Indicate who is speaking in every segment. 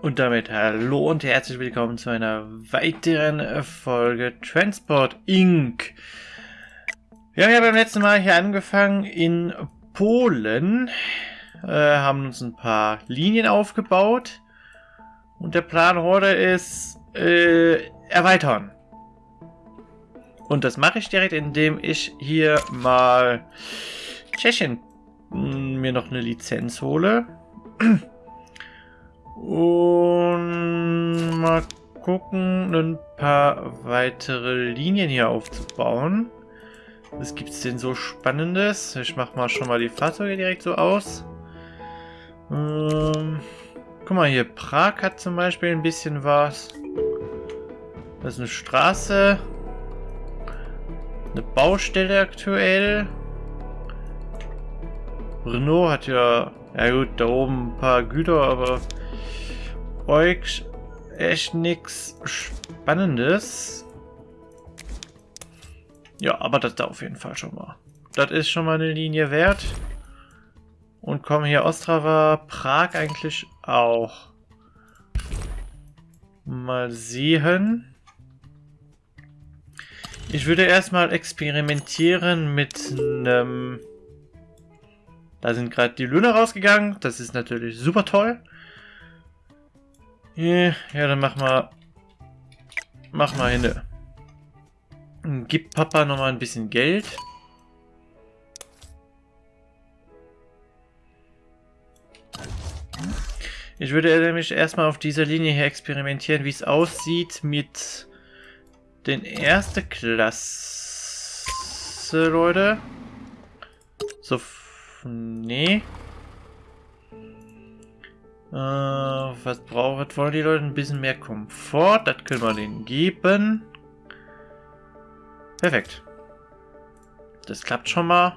Speaker 1: Und damit hallo und herzlich willkommen zu einer weiteren Folge Transport Inc. Wir haben ja beim letzten Mal hier angefangen in Polen, äh, haben uns ein paar Linien aufgebaut und der Plan heute ist äh, erweitern. Und das mache ich direkt, indem ich hier mal Tschechien mir noch eine Lizenz hole. Und mal gucken, ein paar weitere Linien hier aufzubauen. Was gibt es denn so Spannendes? Ich mache mal schon mal die Fahrzeuge direkt so aus. Ähm, guck mal hier, Prag hat zum Beispiel ein bisschen was. Das ist eine Straße. Eine Baustelle aktuell. Renault hat ja, ja gut, da oben ein paar Güter, aber euch echt nichts Spannendes. Ja, aber das da auf jeden Fall schon mal. Das ist schon mal eine Linie wert. Und kommen hier Ostrava, Prag eigentlich auch. Mal sehen. Ich würde erstmal experimentieren mit einem... Da sind gerade die Löhne rausgegangen. Das ist natürlich super toll. Ja, dann mach mal... Mach mal hin. Gib Papa nochmal ein bisschen Geld. Ich würde nämlich erstmal auf dieser Linie hier experimentieren, wie es aussieht mit den erste Klasse, Leute. So, nee. Äh, was braucht, wollen die Leute? Ein bisschen mehr Komfort. Das können wir denen geben. Perfekt. Das klappt schon mal.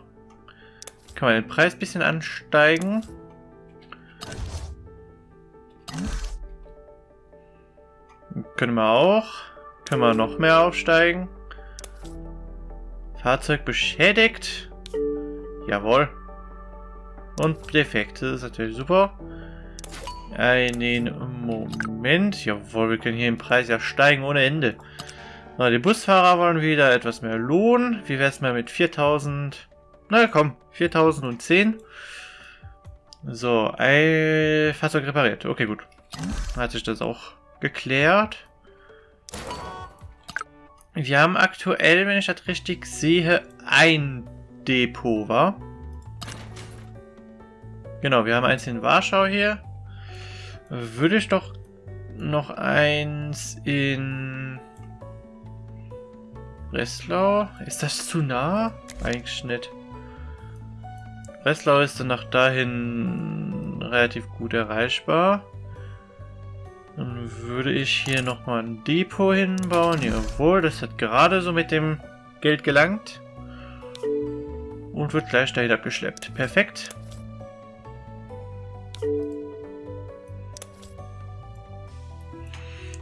Speaker 1: Kann man den Preis ein bisschen ansteigen. Können wir auch. Können wir noch mehr aufsteigen. Fahrzeug beschädigt. Jawohl. Und defekt. Das ist natürlich super. Einen Moment. Jawohl, wir können hier im Preis ja steigen ohne Ende. Na, die Busfahrer wollen wieder etwas mehr Lohn. Wie wäre es mal mit 4000? Na komm, 4010. So, ein Fahrzeug repariert. Okay, gut. Hat sich das auch geklärt. Wir haben aktuell, wenn ich das richtig sehe, ein Depot, war. Genau, wir haben eins in Warschau hier. Würde ich doch noch eins in Breslau. Ist das zu nah? Eigentlich nicht. Breslau ist dann nach dahin relativ gut erreichbar. Dann würde ich hier nochmal ein Depot hinbauen. Jawohl, das hat gerade so mit dem Geld gelangt. Und wird gleich dahin abgeschleppt. Perfekt.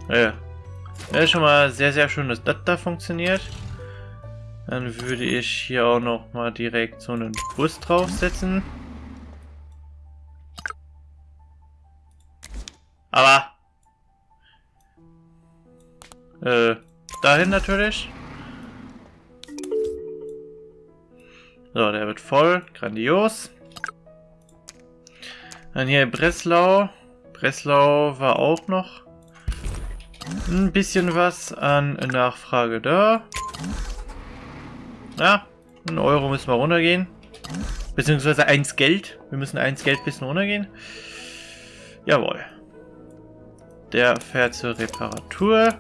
Speaker 1: Ja. Ist schon mal sehr, sehr schön, dass das da funktioniert. Dann würde ich hier auch noch mal direkt so einen Bus draufsetzen. Aber... Äh, dahin natürlich. So, der wird voll. Grandios. Dann hier Breslau. Breslau war auch noch ein bisschen was an Nachfrage da. Ja, ein Euro müssen wir runtergehen. Beziehungsweise eins Geld. Wir müssen eins Geld bisschen runtergehen. Jawohl. Der fährt zur Reparatur.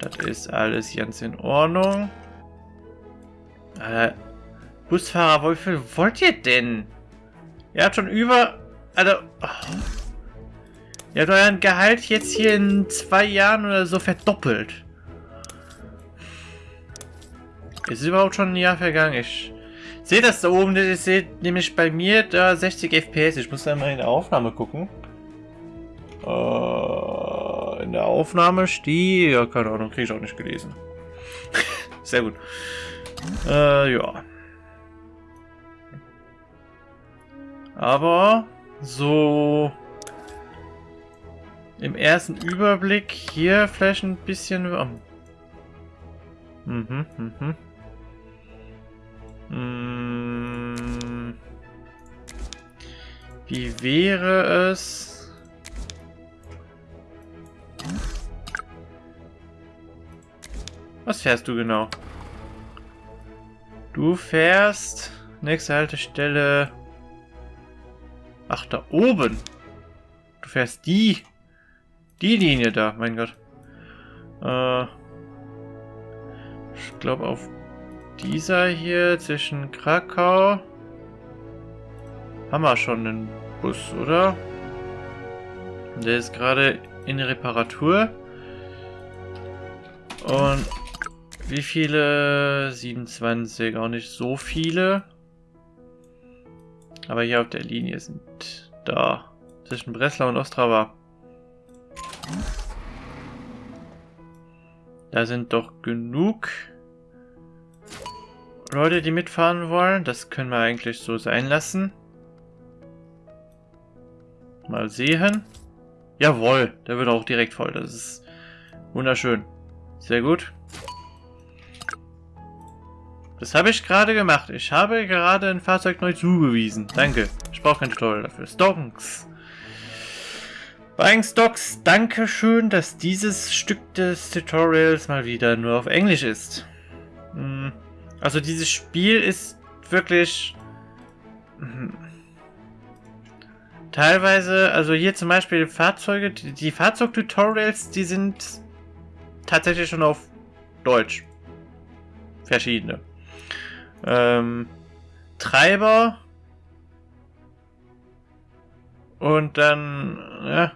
Speaker 1: Das ist alles ganz in Ordnung. Äh, Busfahrer, viel wollt ihr denn? Ihr habt schon über... Also... Oh. Ihr habt euren Gehalt jetzt hier in zwei Jahren oder so verdoppelt. Ist überhaupt schon ein Jahr vergangen? Ich sehe das da oben, das seht nämlich bei mir da 60 FPS. Ich muss da mal in der Aufnahme gucken. Äh, in der Aufnahme steht... Ja, keine Ahnung, kriege ich auch nicht gelesen. Sehr gut. Äh, ja. Aber so im ersten Überblick hier vielleicht ein bisschen... Um, mhm, mhm. Mm, wie wäre es... Was fährst du genau? Du fährst... Nächste Haltestelle... Ach, da oben. Du fährst die. Die Linie da, mein Gott. Äh, ich glaube auf dieser hier zwischen Krakau haben wir schon einen Bus, oder? Der ist gerade in Reparatur. Und wie viele? 27, auch nicht so viele. Aber hier auf der Linie sind da. Zwischen Breslau und Ostrava. Da sind doch genug Leute, die mitfahren wollen. Das können wir eigentlich so sein lassen. Mal sehen. Jawohl, der wird auch direkt voll. Das ist wunderschön. Sehr gut. Das habe ich gerade gemacht. Ich habe gerade ein Fahrzeug neu zugewiesen. Danke. Ich brauche kein Tutorial dafür. Stonks. Buying Stocks, danke schön, dass dieses Stück des Tutorials mal wieder nur auf Englisch ist. Hm. Also dieses Spiel ist wirklich... Hm. Teilweise, also hier zum Beispiel Fahrzeuge, die Fahrzeugtutorials, die sind tatsächlich schon auf Deutsch. Verschiedene. Ähm, Treiber. Und dann, ja.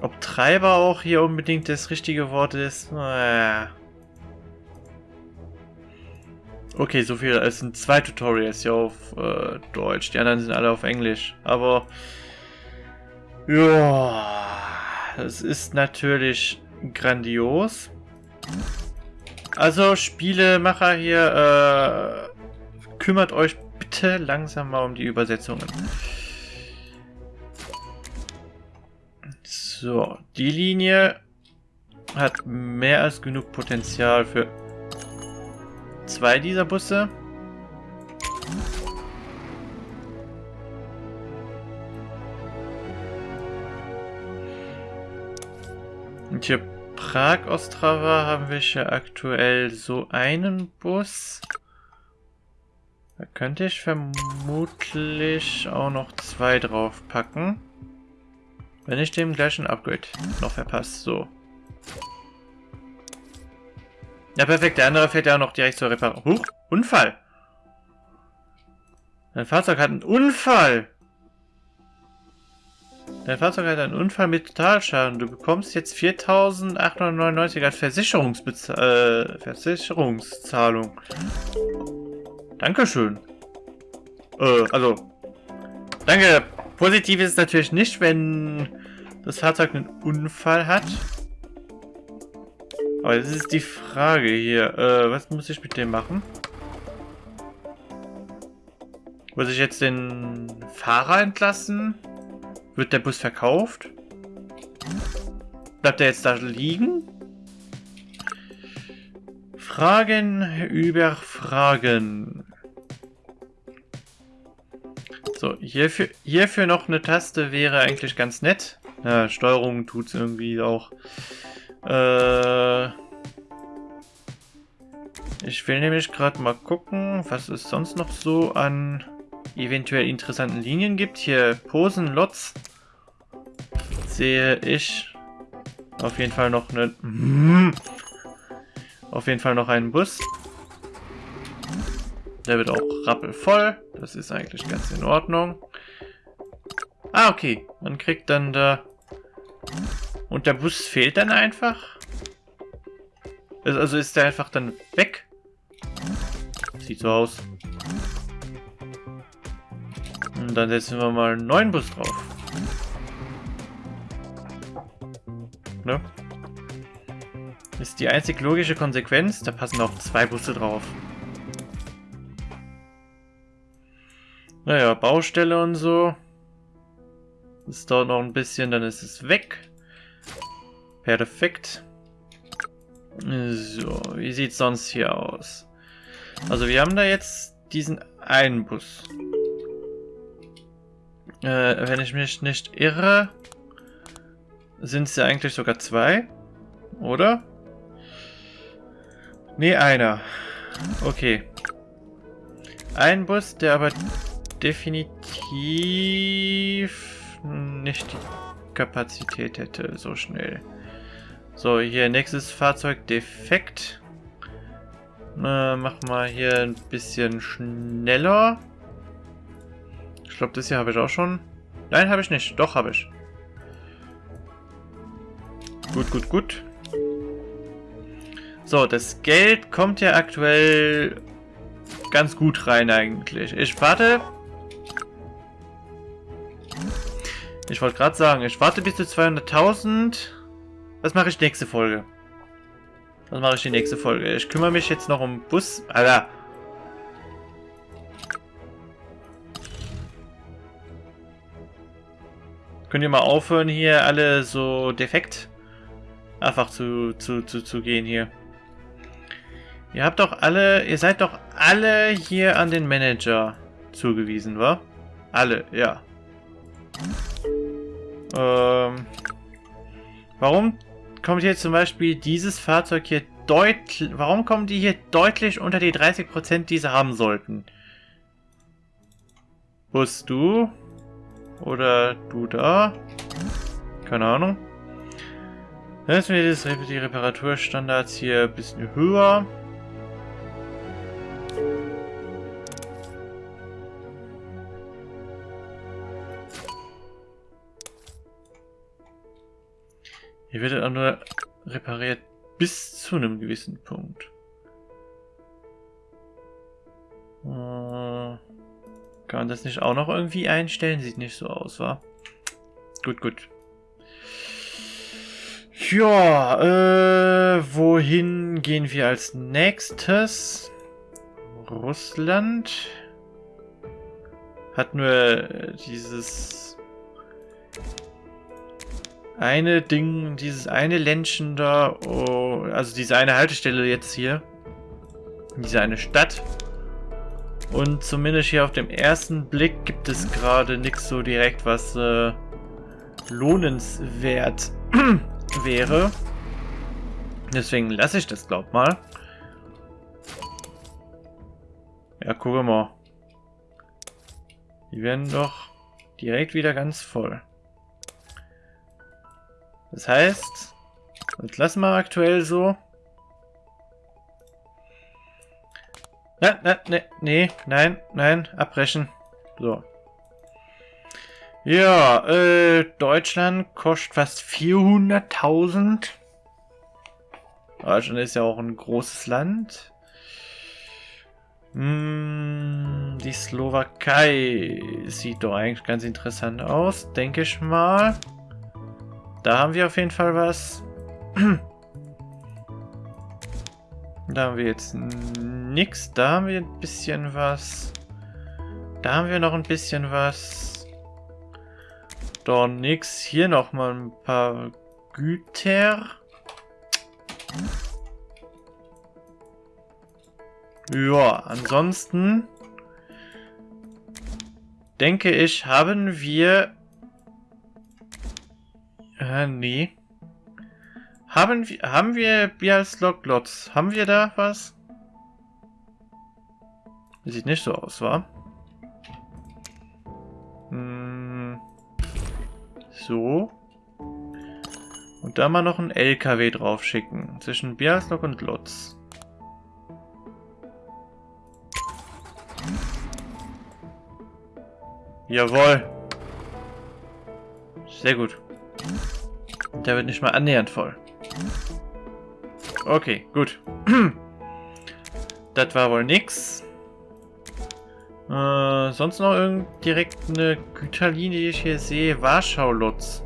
Speaker 1: Ob Treiber auch hier unbedingt das richtige Wort ist, naja. Okay, so viel. Es sind zwei Tutorials hier auf äh, Deutsch. Die anderen sind alle auf Englisch. Aber ja, es ist natürlich grandios. Also Spielemacher hier, äh, kümmert euch bitte langsam mal um die Übersetzungen. So, die Linie hat mehr als genug Potenzial für zwei dieser Busse. Und hier Prag-Ostrava haben wir hier aktuell so einen Bus. Da könnte ich vermutlich auch noch zwei draufpacken. Wenn ich dem gleichen Upgrade noch verpasse. So. Ja, perfekt. Der andere fährt ja auch noch direkt zur Reparatur. Huch, Unfall. Dein Fahrzeug hat einen Unfall. Dein Fahrzeug hat einen Unfall mit Totalschaden. Du bekommst jetzt 4.899 als Versicherungsbez äh, Versicherungszahlung. Dankeschön. Äh, also, danke. Positiv ist es natürlich nicht, wenn das Fahrzeug einen Unfall hat. Aber das ist die Frage hier. Äh, was muss ich mit dem machen? Muss ich jetzt den Fahrer entlassen? Wird der Bus verkauft? Bleibt er jetzt da liegen? Fragen über Fragen. So, hierfür, hierfür noch eine Taste wäre eigentlich ganz nett. Ja, Steuerung tut es irgendwie auch. Äh, ich will nämlich gerade mal gucken, was es sonst noch so an eventuell interessanten Linien gibt. Hier Posen, Lots sehe ich auf jeden Fall noch einen... Auf jeden Fall noch einen Bus. Der wird auch rappelvoll. Das ist eigentlich ganz in Ordnung. Ah, okay. Man kriegt dann da... Und der Bus fehlt dann einfach? Also ist der einfach dann weg? Sieht so aus. Und dann setzen wir mal einen neuen Bus drauf. Ne? Ist die einzig logische Konsequenz. Da passen auch zwei Busse drauf. Naja, Baustelle und so. Es dauert noch ein bisschen, dann ist es weg. Perfekt. So, wie sieht es sonst hier aus? Also wir haben da jetzt diesen einen Bus. Äh, wenn ich mich nicht irre, sind es ja eigentlich sogar zwei, oder? Nee, einer. Okay. Ein Bus, der aber definitiv nicht die Kapazität hätte, so schnell. So, hier nächstes Fahrzeug defekt. Äh, mach mal hier ein bisschen schneller. Ich glaube, das hier habe ich auch schon. Nein, habe ich nicht. Doch, habe ich. Gut, gut, gut. So, das Geld kommt ja aktuell ganz gut rein eigentlich. Ich warte. Ich wollte gerade sagen, ich warte bis zu 200.000. Das mache ich nächste Folge. Das mache ich die nächste Folge. Ich kümmere mich jetzt noch um Bus. Alter. Könnt ihr mal aufhören, hier alle so defekt einfach zu, zu, zu, zu gehen hier. Ihr habt doch alle, ihr seid doch alle hier an den Manager zugewiesen, wa? Alle, ja. Ähm, warum kommt hier zum Beispiel dieses Fahrzeug hier deutlich... Warum kommen die hier deutlich unter die 30%, die sie haben sollten? Bus du? Oder du da? Keine Ahnung. Dann ist mir die Reparaturstandards hier ein bisschen höher. Hier wird auch nur repariert bis zu einem gewissen Punkt. Äh, kann man das nicht auch noch irgendwie einstellen? Sieht nicht so aus, wa? Gut, gut. Ja, äh, wohin gehen wir als nächstes? Russland hat nur dieses eine Ding, dieses eine Ländchen da, oh, also diese eine Haltestelle jetzt hier, diese eine Stadt. Und zumindest hier auf dem ersten Blick gibt es gerade nichts so direkt, was äh, lohnenswert wäre. Deswegen lasse ich das, glaub mal. Ja, gucken mal. Die werden doch direkt wieder ganz voll. Das heißt, das lassen wir aktuell so. Na, na, ne, nee, nein, nein, abbrechen. So. Ja, äh, Deutschland kostet fast 400.000. Deutschland ist ja auch ein großes Land. Hm, die Slowakei sieht doch eigentlich ganz interessant aus, denke ich mal. Da haben wir auf jeden Fall was. Da haben wir jetzt nichts. Da haben wir ein bisschen was. Da haben wir noch ein bisschen was. Doch nix. Hier noch mal ein paar Güter. Ja, ansonsten denke ich, haben wir äh, nee. Haben wir, haben wir Bialslog Lots? Haben wir da was? Sieht nicht so aus, wa? Hm. So. Und da mal noch ein LKW drauf schicken. Zwischen Bialslog und Lotz. Jawohl. Sehr gut. Der wird nicht mal annähernd voll. Okay, gut. das war wohl nix. Äh, sonst noch irgend direkt eine Güterlinie, die ich hier sehe. Warschau-Lutz.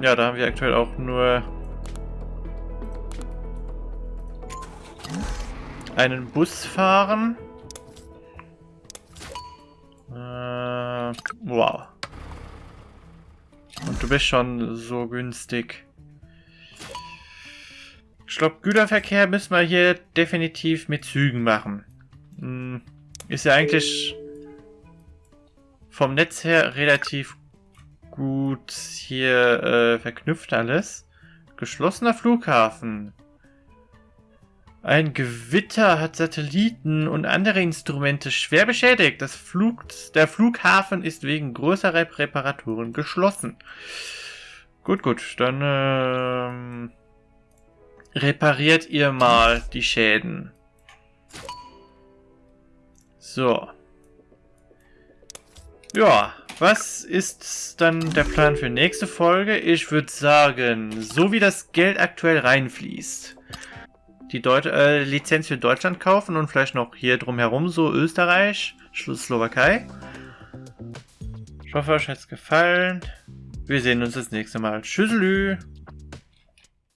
Speaker 1: Ja, da haben wir aktuell auch nur einen Bus fahren. Wow. Und du bist schon so günstig. Ich glaube, Güterverkehr müssen wir hier definitiv mit Zügen machen. Hm, ist ja eigentlich vom Netz her relativ gut hier äh, verknüpft alles. Geschlossener Flughafen. Ein Gewitter hat Satelliten und andere Instrumente schwer beschädigt. Das Flug, der Flughafen ist wegen größerer Reparaturen geschlossen. Gut, gut, dann ähm, repariert ihr mal die Schäden. So. Ja, was ist dann der Plan für nächste Folge? Ich würde sagen, so wie das Geld aktuell reinfließt, die Deut äh, Lizenz für Deutschland kaufen und vielleicht noch hier drumherum so Österreich, Slowakei. Ich hoffe, euch hat es gefallen. Wir sehen uns das nächste Mal. Tschüsselü!